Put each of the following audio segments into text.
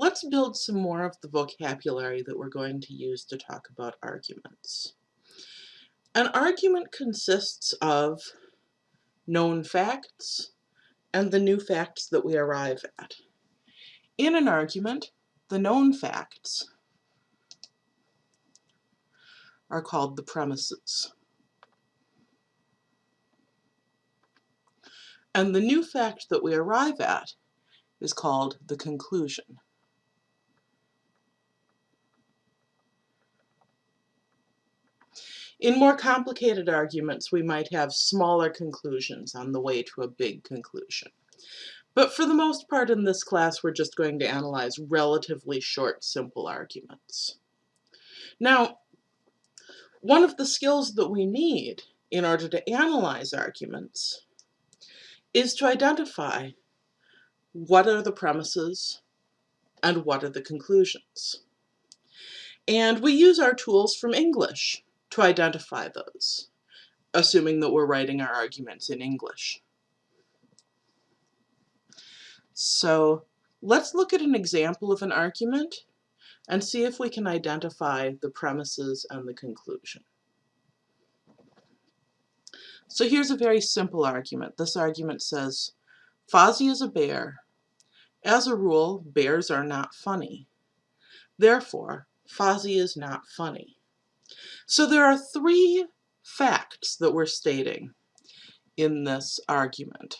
let's build some more of the vocabulary that we're going to use to talk about arguments. An argument consists of known facts and the new facts that we arrive at. In an argument, the known facts are called the premises. And the new fact that we arrive at is called the conclusion. In more complicated arguments, we might have smaller conclusions on the way to a big conclusion. But for the most part in this class, we're just going to analyze relatively short, simple arguments. Now, one of the skills that we need in order to analyze arguments is to identify what are the premises and what are the conclusions. And we use our tools from English to identify those, assuming that we're writing our arguments in English. So let's look at an example of an argument and see if we can identify the premises and the conclusion. So here's a very simple argument. This argument says, Fozzie is a bear. As a rule, bears are not funny. Therefore, Fozzie is not funny. So there are three facts that we're stating in this argument.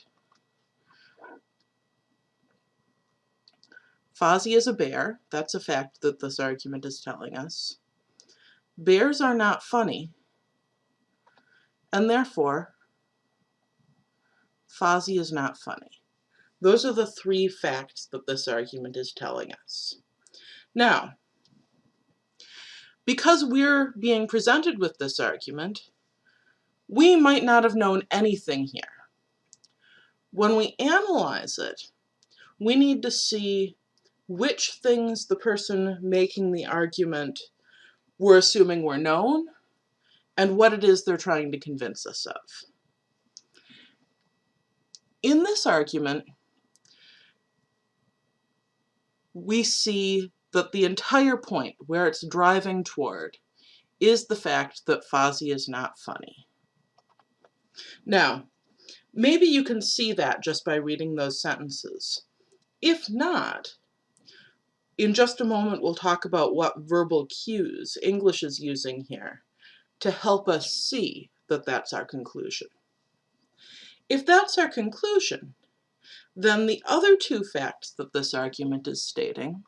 Fozzie is a bear. That's a fact that this argument is telling us. Bears are not funny. And therefore, Fozzie is not funny. Those are the three facts that this argument is telling us. Now, because we're being presented with this argument, we might not have known anything here. When we analyze it, we need to see which things the person making the argument were assuming were known and what it is they're trying to convince us of. In this argument, we see that the entire point where it's driving toward is the fact that Fozzie is not funny. Now, maybe you can see that just by reading those sentences. If not, in just a moment, we'll talk about what verbal cues English is using here to help us see that that's our conclusion. If that's our conclusion, then the other two facts that this argument is stating,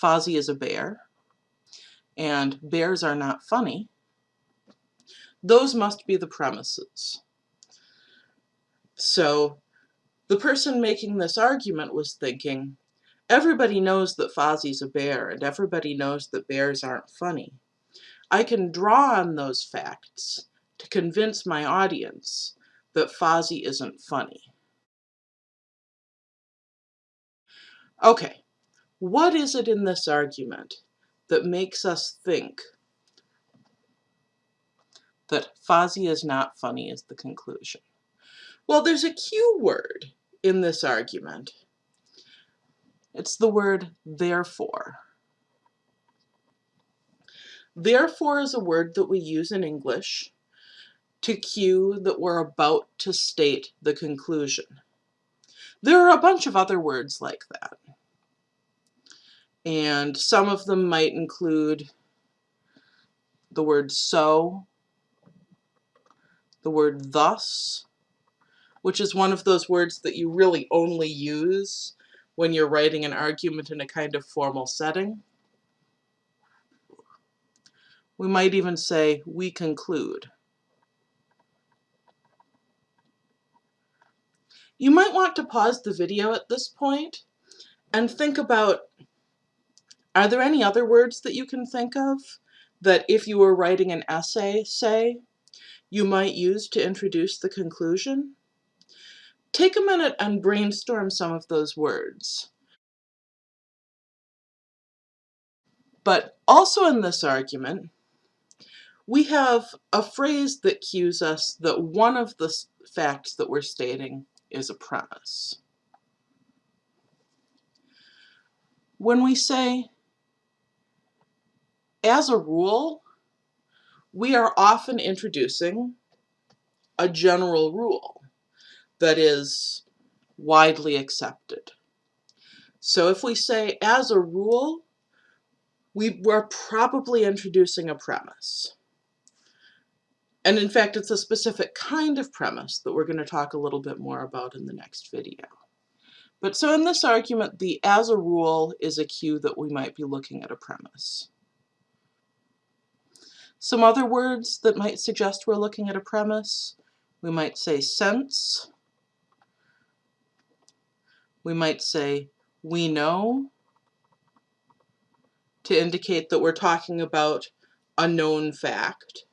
Fozzie is a bear, and bears are not funny, those must be the premises. So the person making this argument was thinking, Everybody knows that Fozzie's a bear, and everybody knows that bears aren't funny. I can draw on those facts to convince my audience that Fozzie isn't funny. Okay, what is it in this argument that makes us think that Fozzie is not funny is the conclusion? Well, there's a cue word in this argument it's the word therefore. Therefore is a word that we use in English to cue that we're about to state the conclusion. There are a bunch of other words like that. And some of them might include the word so, the word thus, which is one of those words that you really only use when you're writing an argument in a kind of formal setting. We might even say, we conclude. You might want to pause the video at this point and think about, are there any other words that you can think of that if you were writing an essay, say, you might use to introduce the conclusion? Take a minute and brainstorm some of those words. But also in this argument, we have a phrase that cues us that one of the facts that we're stating is a premise. When we say, as a rule, we are often introducing a general rule that is widely accepted. So if we say, as a rule, we were probably introducing a premise. And in fact, it's a specific kind of premise that we're going to talk a little bit more about in the next video. But so in this argument, the as a rule is a cue that we might be looking at a premise. Some other words that might suggest we're looking at a premise, we might say sense, we might say we know, to indicate that we're talking about a known fact.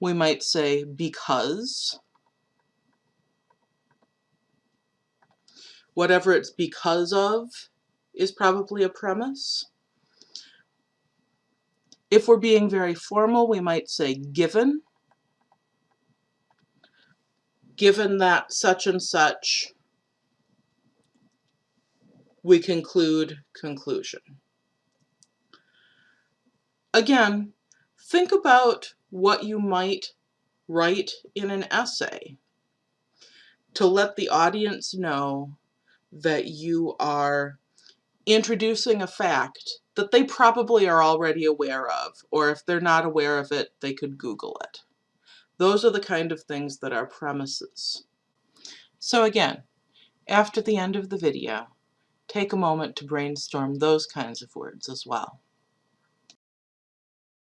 We might say because, whatever it's because of is probably a premise. If we're being very formal, we might say given. Given that such and such, we conclude conclusion. Again, think about what you might write in an essay to let the audience know that you are introducing a fact that they probably are already aware of, or if they're not aware of it, they could Google it. Those are the kind of things that are premises. So again, after the end of the video, take a moment to brainstorm those kinds of words as well.